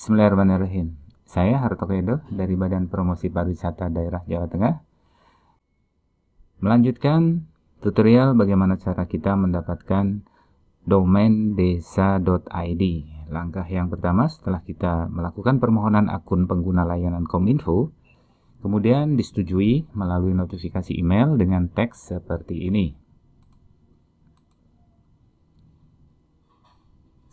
Bismillahirrahmanirrahim. Saya Harto Kedo dari Badan Promosi Pariwisata Daerah Jawa Tengah. Melanjutkan tutorial bagaimana cara kita mendapatkan domain desa.id. Langkah yang pertama setelah kita melakukan permohonan akun pengguna layanan Kominfo, kemudian disetujui melalui notifikasi email dengan teks seperti ini.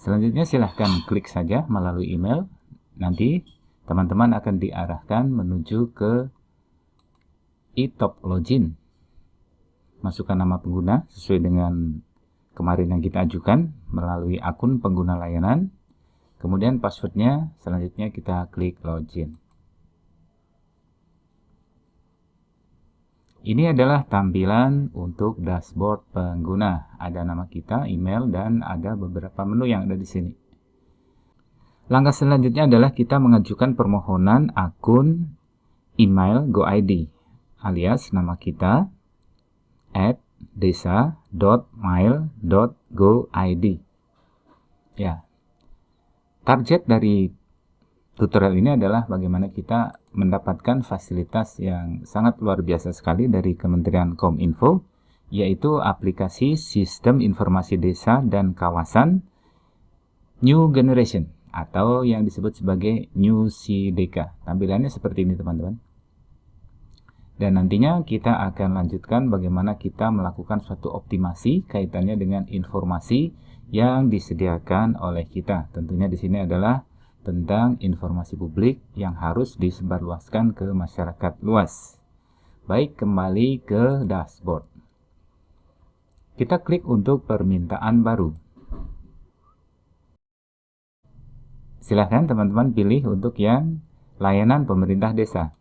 Selanjutnya silahkan klik saja melalui email nanti teman-teman akan diarahkan menuju ke e-top login. Masukkan nama pengguna sesuai dengan kemarin yang kita ajukan melalui akun pengguna layanan. Kemudian passwordnya selanjutnya kita klik login. Ini adalah tampilan untuk dashboard pengguna. Ada nama kita, email, dan ada beberapa menu yang ada di sini. Langkah selanjutnya adalah kita mengajukan permohonan akun email GoID alias nama kita at desa.mail.goid. Ya. Target dari tutorial ini adalah bagaimana kita mendapatkan fasilitas yang sangat luar biasa sekali dari Kementerian Kominfo yaitu aplikasi Sistem Informasi Desa dan Kawasan New Generation atau yang disebut sebagai New CDK. Tampilannya seperti ini teman-teman. Dan nantinya kita akan lanjutkan bagaimana kita melakukan suatu optimasi kaitannya dengan informasi yang disediakan oleh kita. Tentunya di sini adalah tentang informasi publik yang harus disebarluaskan ke masyarakat luas. Baik, kembali ke dashboard. Kita klik untuk permintaan baru. Silahkan teman-teman pilih untuk yang layanan pemerintah desa.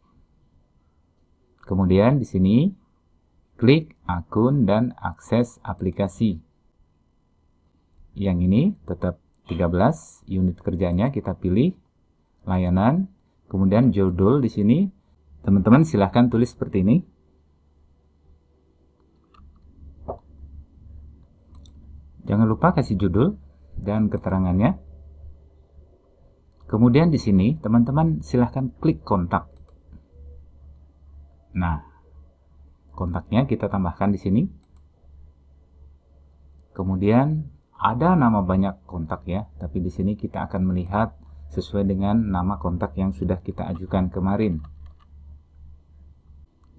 Kemudian di sini klik akun dan akses aplikasi. Yang ini tetap 13 unit kerjanya kita pilih layanan, kemudian judul di sini teman-teman silahkan tulis seperti ini. Jangan lupa kasih judul dan keterangannya. Kemudian di sini teman-teman silahkan klik kontak. Nah, kontaknya kita tambahkan di sini. Kemudian ada nama banyak kontak ya, tapi di sini kita akan melihat sesuai dengan nama kontak yang sudah kita ajukan kemarin.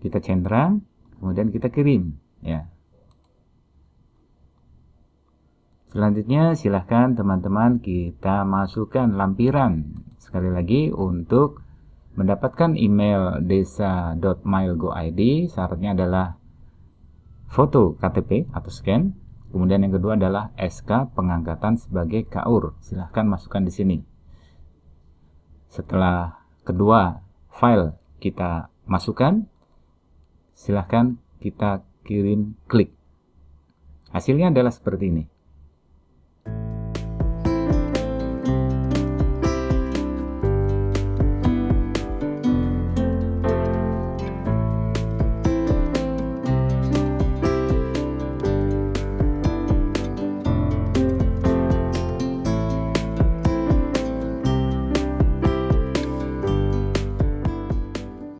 Kita centang, kemudian kita kirim ya. Selanjutnya silahkan teman-teman kita masukkan lampiran. Sekali lagi untuk mendapatkan email desa.mailgoid syaratnya adalah foto KTP atau scan. Kemudian yang kedua adalah SK pengangkatan sebagai KAUR silahkan masukkan di sini. Setelah kedua file kita masukkan silahkan kita kirim klik. Hasilnya adalah seperti ini